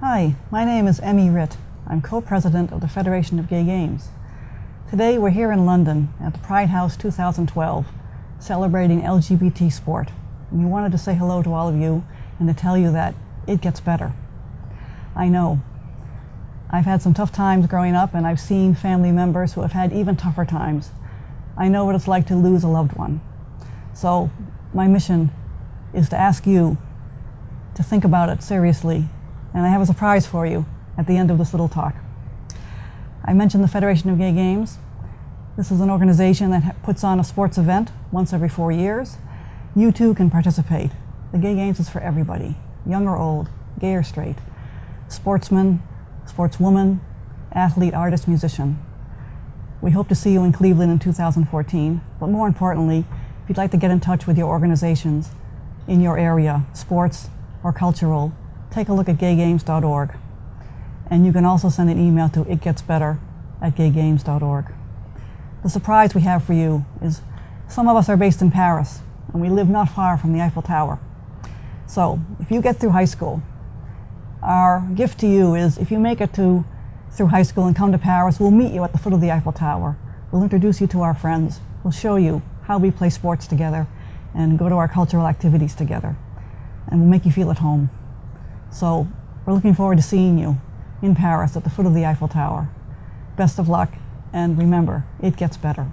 Hi, my name is Emy Ritt. I'm co-president of the Federation of Gay Games. Today we're here in London at the Pride House 2012 celebrating LGBT sport. And we wanted to say hello to all of you and to tell you that it gets better. I know. I've had some tough times growing up and I've seen family members who have had even tougher times. I know what it's like to lose a loved one. So my mission is to ask you to think about it seriously. And I have a surprise for you at the end of this little talk. I mentioned the Federation of Gay Games. This is an organization that puts on a sports event once every four years. You too can participate. The Gay Games is for everybody, young or old, gay or straight, sportsman, sportswoman, athlete, artist, musician. We hope to see you in Cleveland in 2014, but more importantly, if you'd like to get in touch with your organizations in your area, sports or cultural, take a look at gaygames.org. And you can also send an email to itgetsbetter at gaygames.org. The surprise we have for you is some of us are based in Paris and we live not far from the Eiffel Tower. So if you get through high school, our gift to you is if you make it to through high school and come to Paris, we'll meet you at the foot of the Eiffel Tower. We'll introduce you to our friends. We'll show you how we play sports together and go to our cultural activities together. And we'll make you feel at home. So we're looking forward to seeing you in Paris at the foot of the Eiffel Tower. Best of luck, and remember, it gets better.